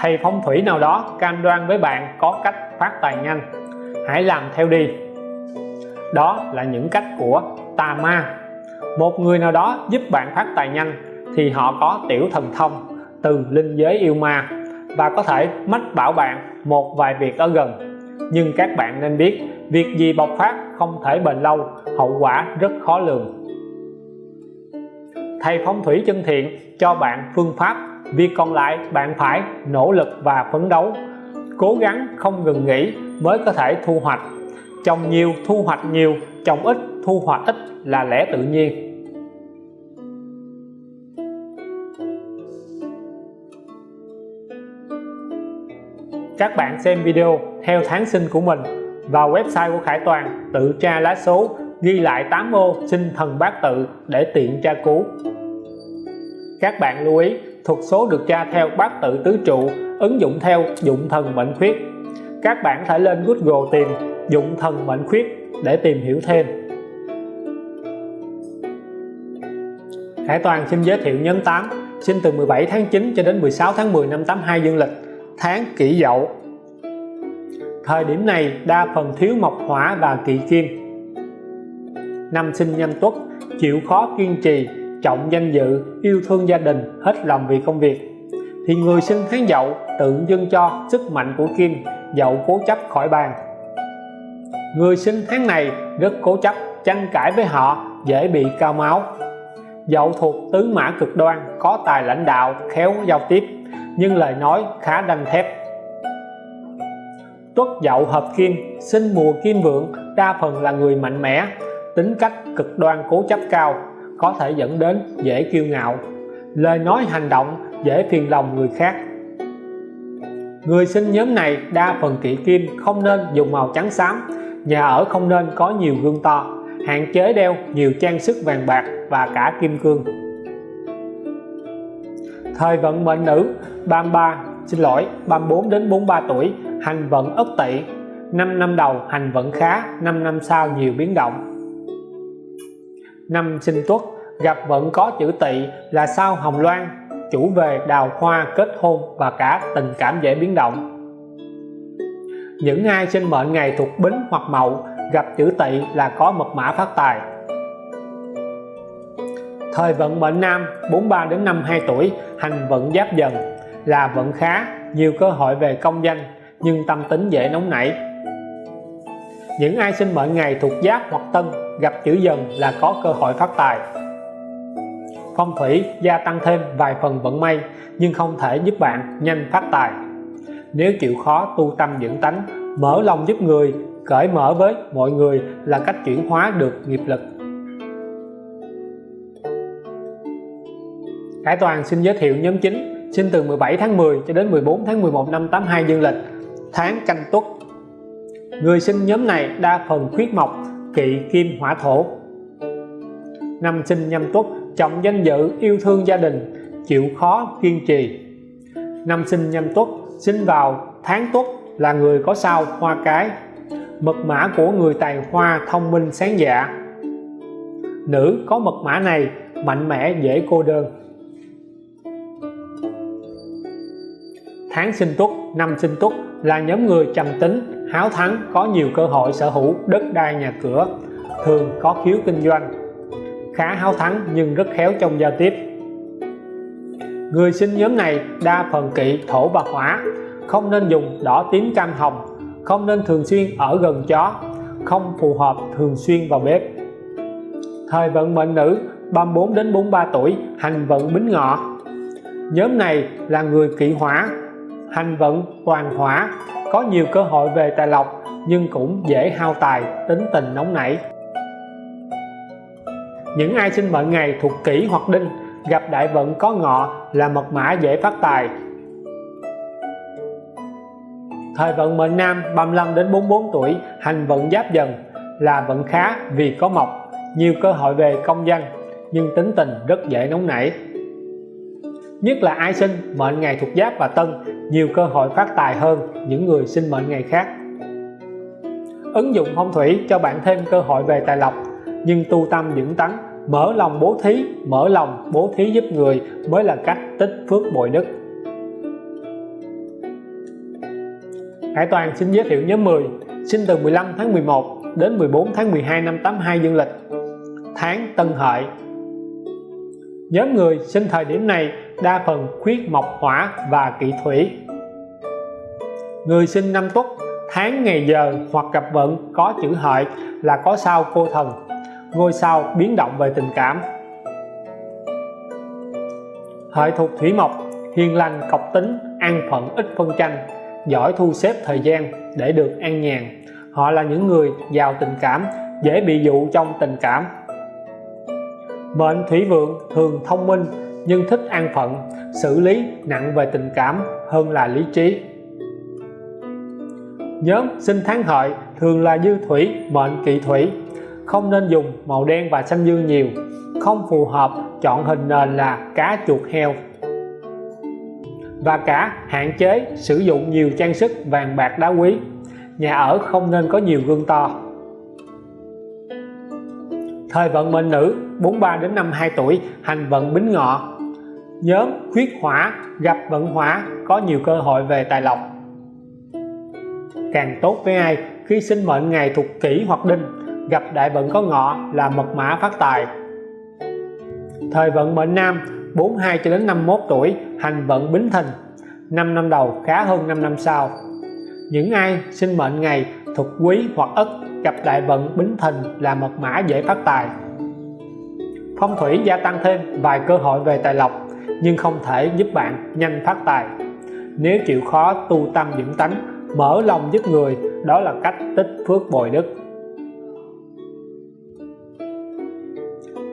thầy phong thủy nào đó cam đoan với bạn có cách phát tài nhanh. Hãy làm theo đi. Đó là những cách của tà ma. Một người nào đó giúp bạn phát tài nhanh thì họ có tiểu thần thông, từ linh giới yêu ma và có thể mách bảo bạn một vài việc ở gần. Nhưng các bạn nên biết, việc gì bộc phát không thể bền lâu, hậu quả rất khó lường. Thầy phong thủy chân thiện cho bạn phương pháp việc còn lại, bạn phải nỗ lực và phấn đấu. Cố gắng không ngừng nghỉ mới có thể thu hoạch. Trồng nhiều, thu hoạch nhiều, trồng ít, thu hoạch ít là lẽ tự nhiên. Các bạn xem video theo tháng sinh của mình vào website của Khải Toàn, tự tra lá số, ghi lại 8 ô sinh thần bát tự để tiện tra cứu. Các bạn lưu ý thuật số được tra theo bát tự tứ trụ, ứng dụng theo dụng thần mệnh khuyết. Các bạn thể lên Google tìm dụng thần mệnh khuyết để tìm hiểu thêm. Khải Toàn xin giới thiệu nhóm 8 sinh từ 17 tháng 9 cho đến 16 tháng 10 năm 82 dương lịch. Tháng kỷ dậu. Thời điểm này, đa phần thiếu mộc hỏa và kỵ kim. Năm sinh nhâm tuất, chịu khó kiên trì trọng danh dự, yêu thương gia đình, hết lòng vì công việc. Thì người sinh tháng dậu tự dưng cho sức mạnh của kim, dậu cố chấp khỏi bàn. Người sinh tháng này rất cố chấp, tranh cãi với họ, dễ bị cao máu. Dậu thuộc tứ mã cực đoan, có tài lãnh đạo, khéo giao tiếp, nhưng lời nói khá đanh thép. Tuất dậu hợp kim, sinh mùa kim vượng, đa phần là người mạnh mẽ, tính cách cực đoan cố chấp cao có thể dẫn đến dễ kiêu ngạo, lời nói hành động dễ phiền lòng người khác. Người sinh nhóm này đa phần kỵ kim, không nên dùng màu trắng xám, nhà ở không nên có nhiều gương to, hạn chế đeo nhiều trang sức vàng bạc và cả kim cương. Thời vận mệnh nữ 33 xin lỗi 34 đến 43 tuổi, hành vận ất tỵ 5 năm đầu hành vận khá 5 năm sau nhiều biến động năm sinh tuất, gặp vận có chữ tỵ là sao hồng loan. Chủ về đào hoa kết hôn và cả tình cảm dễ biến động. Những ai sinh mệnh ngày thuộc bính hoặc mậu, gặp chữ tỵ là có mật mã phát tài. Thời vận mệnh nam 43 đến 52 tuổi, hành vận giáp dần. Là vận khá, nhiều cơ hội về công danh, nhưng tâm tính dễ nóng nảy. Những ai sinh mệnh ngày thuộc giáp hoặc tân gặp chữ dần là có cơ hội phát tài. Phong thủy gia tăng thêm vài phần vận may, nhưng không thể giúp bạn nhanh phát tài. Nếu chịu khó tu tâm dưỡng tánh, mở lòng giúp người, cởi mở với mọi người là cách chuyển hóa được nghiệp lực. Khải Toàn xin giới thiệu nhóm chính sinh từ 17 tháng 10 cho đến 14 tháng 11 năm 82 dương lịch, tháng canh tuất. Người sinh nhóm này đa phần khuyết mộc kỵ kim hỏa thổ. Năm sinh nhâm tuất, trọng danh dự, yêu thương gia đình, chịu khó kiên trì. Năm sinh nhâm tuất, sinh vào tháng tuất là người có sao hoa cái, mật mã của người tài hoa thông minh sáng dạ. Nữ có mật mã này mạnh mẽ, dễ cô đơn. Tháng sinh tuất, năm sinh tuất là nhóm người trầm tính háo thắng có nhiều cơ hội sở hữu đất đai nhà cửa, thường có khiếu kinh doanh. Khá háo thắng nhưng rất khéo trong giao tiếp. Người sinh nhóm này đa phần kỵ thổ và hỏa, không nên dùng đỏ tím cam hồng, không nên thường xuyên ở gần chó, không phù hợp thường xuyên vào bếp. Thời vận mệnh nữ 34 đến 43 tuổi, hành vận bính ngọ. Nhóm này là người kỵ hỏa, hành vận toàn hỏa có nhiều cơ hội về tài lộc, nhưng cũng dễ hao tài, tính tình nóng nảy. Những ai sinh mệnh ngày thuộc kỷ hoặc đinh, gặp đại vận có ngọ là mật mã dễ phát tài. Thời vận mệnh nam 35 đến 44 tuổi, hành vận giáp dần, là vận khá vì có mộc. Nhiều cơ hội về công danh, nhưng tính tình rất dễ nóng nảy nhất là ai sinh mệnh ngày thuộc giáp và tân, nhiều cơ hội phát tài hơn những người sinh mệnh ngày khác. Ứng dụng phong thủy cho bạn thêm cơ hội về tài lộc, nhưng tu tâm dưỡng tấn mở lòng bố thí, mở lòng bố thí giúp người mới là cách tích phước bội đức. Hải Toàn xin giới thiệu nhóm 10 sinh từ 15 tháng 11 đến 14 tháng 12 năm 82 dương lịch. Tháng Tân Hợi nhóm người sinh thời điểm này đa phần khuyết mộc hỏa và kỵ thủy. Người sinh năm tuất, tháng, ngày, giờ hoặc gặp vận có chữ hợi là có sao cô thần. Ngôi sao biến động về tình cảm. Hợi thuộc thủy mộc, hiền lành, cọc tính, an phận, ít phân tranh, giỏi thu xếp thời gian để được an nhàn. Họ là những người giàu tình cảm, dễ bị dụ trong tình cảm mệnh thủy vượng thường thông minh, nhưng thích an phận, xử lý nặng về tình cảm hơn là lý trí. Nhóm sinh tháng hợi thường là dư thủy, mệnh kỵ thủy. Không nên dùng màu đen và xanh dương nhiều, không phù hợp chọn hình nền là cá chuột heo. Và cả hạn chế sử dụng nhiều trang sức vàng bạc đá quý. Nhà ở không nên có nhiều gương to thời vận mệnh nữ 43 đến 52 tuổi, hành vận bính ngọ. Nhóm khuyết hỏa, gặp vận hỏa, có nhiều cơ hội về tài lộc. Càng tốt với ai, khi sinh mệnh ngày thuộc kỷ hoặc đinh, gặp đại vận có ngọ là mật mã phát tài. Thời vận mệnh nam 42 cho đến 51 tuổi, hành vận bính thìn 5 năm đầu khá hơn 5 năm sau. Những ai sinh mệnh ngày thuộc quý hoặc ất gặp đại vận bính thìn là mật mã dễ phát tài. Phong thủy gia tăng thêm vài cơ hội về tài lộc, nhưng không thể giúp bạn nhanh phát tài. Nếu chịu khó tu tâm dưỡng tánh, mở lòng giúp người, đó là cách tích phước bồi đức.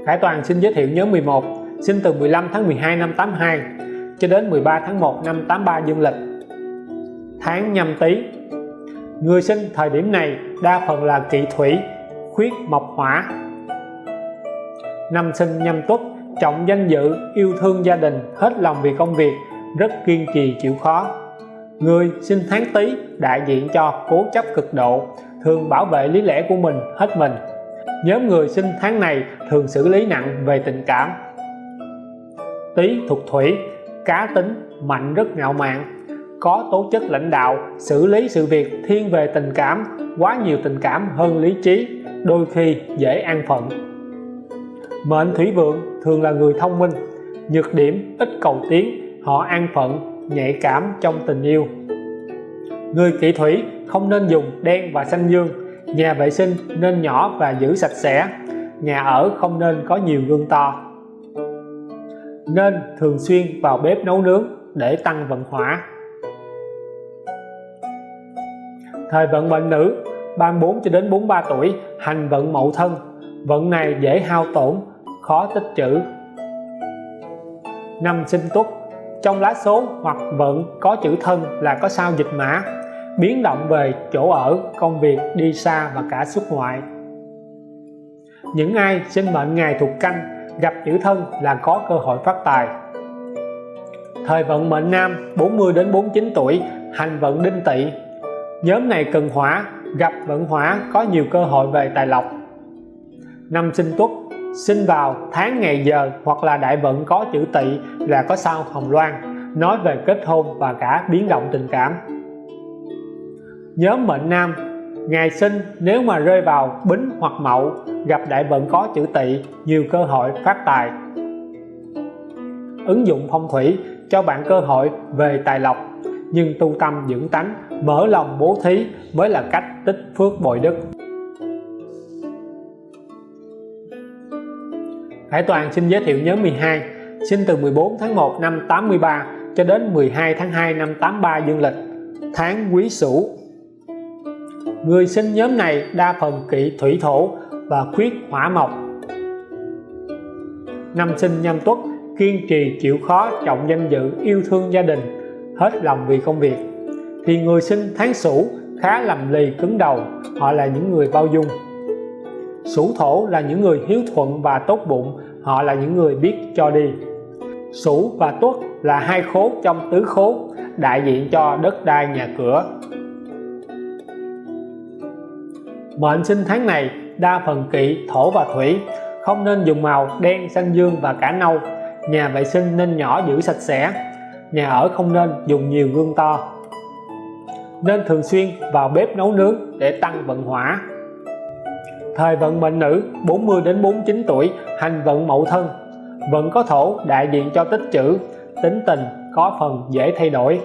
Khải Toàn xin giới thiệu nhóm 11 sinh từ 15 tháng 12 năm 82 cho đến 13 tháng 1 năm 83 dương lịch. Tháng nhâm tý người sinh thời điểm này đa phần là kỵ thủy, khuyết mộc hỏa. Năm sinh nhâm tuất, trọng danh dự, yêu thương gia đình, hết lòng vì công việc, rất kiên trì chịu khó. Người sinh tháng tý đại diện cho cố chấp cực độ, thường bảo vệ lý lẽ của mình, hết mình. Nhóm người sinh tháng này thường xử lý nặng về tình cảm. Tý thuộc thủy, cá tính, mạnh rất ngạo mạn có tố chất lãnh đạo, xử lý sự việc, thiên về tình cảm, quá nhiều tình cảm hơn lý trí, đôi khi dễ an phận. Mệnh thủy vượng thường là người thông minh, nhược điểm ít cầu tiến, họ an phận, nhạy cảm trong tình yêu. Người kỵ thủy không nên dùng đen và xanh dương, nhà vệ sinh nên nhỏ và giữ sạch sẽ, nhà ở không nên có nhiều gương to. Nên thường xuyên vào bếp nấu nướng để tăng vận hỏa. Thời vận mệnh nữ 34 cho đến 43 tuổi, hành vận mậu thân. Vận này dễ hao tổn, khó tích trữ. Năm sinh tuất, trong lá số hoặc vận có chữ thân là có sao dịch mã, biến động về chỗ ở, công việc, đi xa và cả xuất ngoại. Những ai sinh mệnh ngày thuộc canh, gặp chữ thân là có cơ hội phát tài. Thời vận mệnh nam 40 đến 49 tuổi, hành vận đinh tỵ nhóm này cần hỏa, gặp vận hỏa, có nhiều cơ hội về tài lộc. Năm sinh tuất sinh vào tháng ngày giờ hoặc là đại vận có chữ tỵ là có sao hồng loan, nói về kết hôn và cả biến động tình cảm. Nhóm mệnh nam, ngày sinh nếu mà rơi vào bính hoặc mậu, gặp đại vận có chữ tỵ, nhiều cơ hội phát tài. Ứng dụng phong thủy cho bạn cơ hội về tài lộc, nhưng tu tâm dưỡng tánh mở lòng bố thí mới là cách tích phước bồi đức. Hải Toàn xin giới thiệu nhóm 12 sinh từ 14 tháng 1 năm 83 cho đến 12 tháng 2 năm 83 dương lịch, tháng quý sửu. Người sinh nhóm này đa phần kỵ thủy thổ và khuyết hỏa mộc. Năm sinh nhâm tuất, kiên trì chịu khó trọng danh dự yêu thương gia đình, hết lòng vì công việc thì người sinh tháng sửu khá lầm lì cứng đầu, họ là những người bao dung. Sửu thổ là những người hiếu thuận và tốt bụng, họ là những người biết cho đi. Sửu và tuất là hai khố trong tứ khố, đại diện cho đất đai nhà cửa. Mệnh sinh tháng này, đa phần kỵ, thổ và thủy, không nên dùng màu đen, xanh dương và cả nâu. Nhà vệ sinh nên nhỏ giữ sạch sẽ, nhà ở không nên dùng nhiều gương to nên thường xuyên vào bếp nấu nướng để tăng vận hỏa. Thời vận mệnh nữ 40 đến 49 tuổi, hành vận mậu thân. Vận có thổ, đại diện cho tích trữ tính tình có phần dễ thay đổi.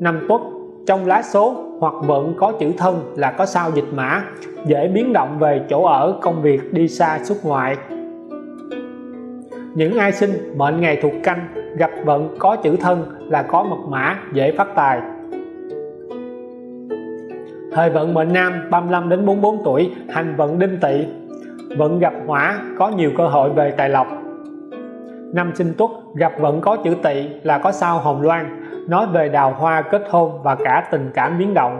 Năm tuất, trong lá số hoặc vận có chữ thân là có sao dịch mã, dễ biến động về chỗ ở, công việc, đi xa, xuất ngoại những ai sinh mệnh ngày thuộc canh, gặp vận có chữ thân là có mật mã, dễ phát tài. Thời vận mệnh nam 35 đến 44 tuổi, hành vận đinh tỵ. Vận gặp hỏa có nhiều cơ hội về tài lộc. Năm sinh tuất, gặp vận có chữ tỵ là có sao hồng loan, nói về đào hoa, kết hôn và cả tình cảm biến động.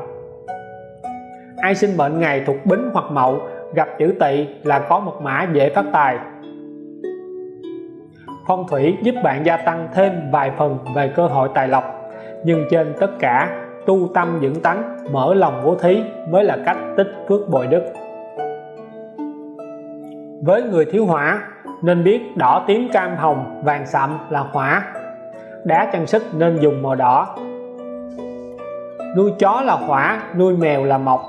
Ai sinh mệnh ngày thuộc bính hoặc mậu, gặp chữ tỵ là có mật mã, dễ phát tài phong thủy giúp bạn gia tăng thêm vài phần về cơ hội tài lộc. Nhưng trên tất cả, tu tâm dưỡng tánh, mở lòng bố thí mới là cách tích phước bồi đức. Với người thiếu hỏa nên biết đỏ tím cam hồng, vàng sậm là hỏa đá trang sức nên dùng màu đỏ. Nuôi chó là hỏa nuôi mèo là mộc.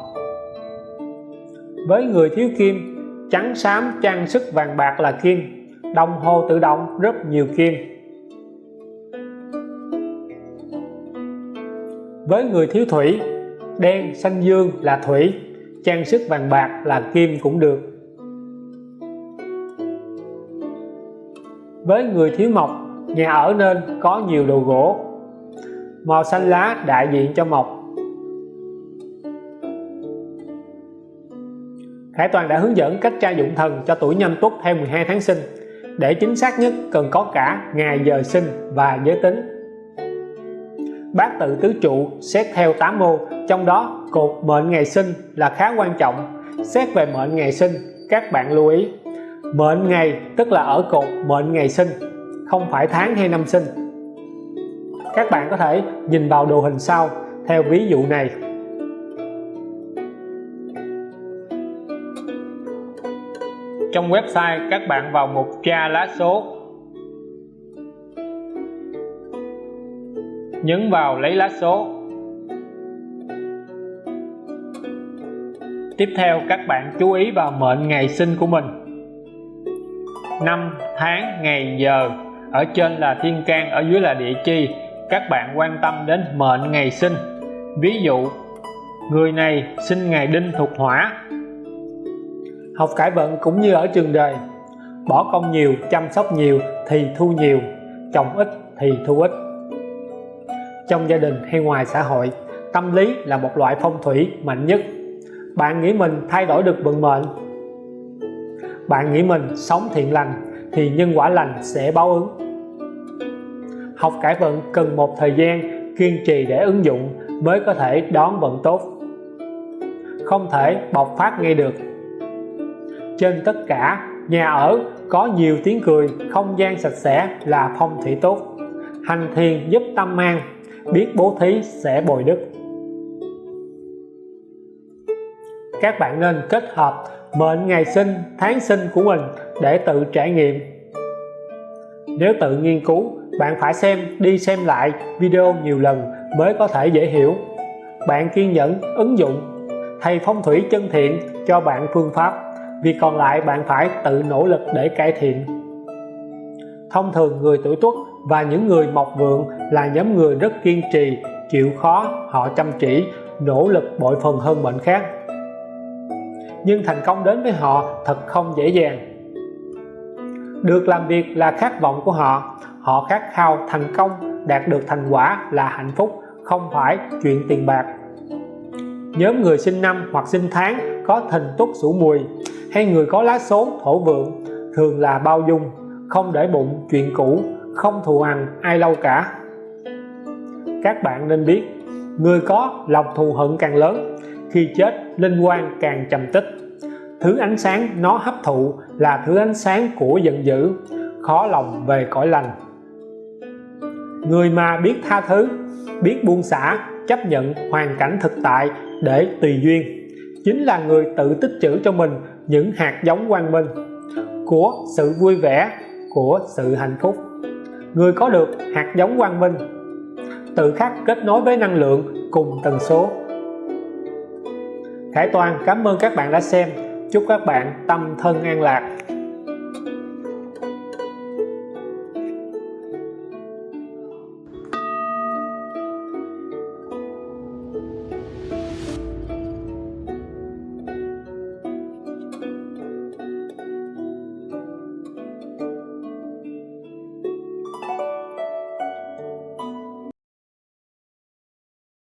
Với người thiếu kim, trắng xám trang sức vàng bạc là kim đồng hồ tự động rất nhiều kim. Với người thiếu thủy, đen, xanh dương là thủy, trang sức vàng bạc là kim cũng được. Với người thiếu mộc, nhà ở nên có nhiều đồ gỗ. Màu xanh lá đại diện cho mộc. Khải Toàn đã hướng dẫn cách tra dụng thần cho tuổi nhâm tuất theo 12 tháng sinh để chính xác nhất cần có cả ngày giờ sinh và giới tính. Bát tự tứ trụ xét theo 8 mô, trong đó cột mệnh ngày sinh là khá quan trọng. Xét về mệnh ngày sinh, các bạn lưu ý. Mệnh ngày tức là ở cột mệnh ngày sinh, không phải tháng hay năm sinh. Các bạn có thể nhìn vào đồ hình sau, theo ví dụ này. Trong website, các bạn vào mục tra lá số. Nhấn vào lấy lá số. Tiếp theo, các bạn chú ý vào mệnh ngày sinh của mình. Năm tháng, ngày, giờ. Ở trên là thiên can, ở dưới là địa chi. Các bạn quan tâm đến mệnh ngày sinh. Ví dụ, người này sinh ngày đinh thuộc hỏa học cải vận cũng như ở trường đời. Bỏ công nhiều, chăm sóc nhiều thì thu nhiều, trồng ít thì thu ít. Trong gia đình hay ngoài xã hội, tâm lý là một loại phong thủy mạnh nhất. Bạn nghĩ mình thay đổi được vận mệnh? Bạn nghĩ mình sống thiện lành thì nhân quả lành sẽ báo ứng. Học cải vận cần một thời gian kiên trì để ứng dụng mới có thể đón vận tốt. Không thể bộc phát ngay được trên tất cả. Nhà ở có nhiều tiếng cười, không gian sạch sẽ là phong thủy tốt. Hành thiền giúp tâm an, biết bố thí sẽ bồi đức. Các bạn nên kết hợp mệnh ngày sinh, tháng sinh của mình để tự trải nghiệm. Nếu tự nghiên cứu, bạn phải xem, đi xem lại video nhiều lần mới có thể dễ hiểu. Bạn kiên nhẫn, ứng dụng, thầy phong thủy chân thiện cho bạn phương pháp việc còn lại bạn phải tự nỗ lực để cải thiện. Thông thường người tuổi tuất và những người mộc vượng là nhóm người rất kiên trì, chịu khó, họ chăm chỉ, nỗ lực bội phần hơn mệnh khác. Nhưng thành công đến với họ thật không dễ dàng. Được làm việc là khát vọng của họ họ khát khao thành công, đạt được thành quả là hạnh phúc, không phải chuyện tiền bạc. Nhóm người sinh năm hoặc sinh tháng có thìn tuất sủ mùi hay người có lá số thổ vượng, thường là bao dung, không để bụng, chuyện cũ, không thù hằn ai lâu cả. Các bạn nên biết, người có lòng thù hận càng lớn, khi chết, linh quan càng trầm tích. Thứ ánh sáng nó hấp thụ là thứ ánh sáng của giận dữ, khó lòng về cõi lành. Người mà biết tha thứ, biết buông xả, chấp nhận hoàn cảnh thực tại để tùy duyên, chính là người tự tích trữ cho mình những hạt giống quang minh của sự vui vẻ, của sự hạnh phúc. Người có được hạt giống quang minh tự khắc kết nối với năng lượng cùng tần số. Khải Toàn, cảm ơn các bạn đã xem. Chúc các bạn tâm thân an lạc.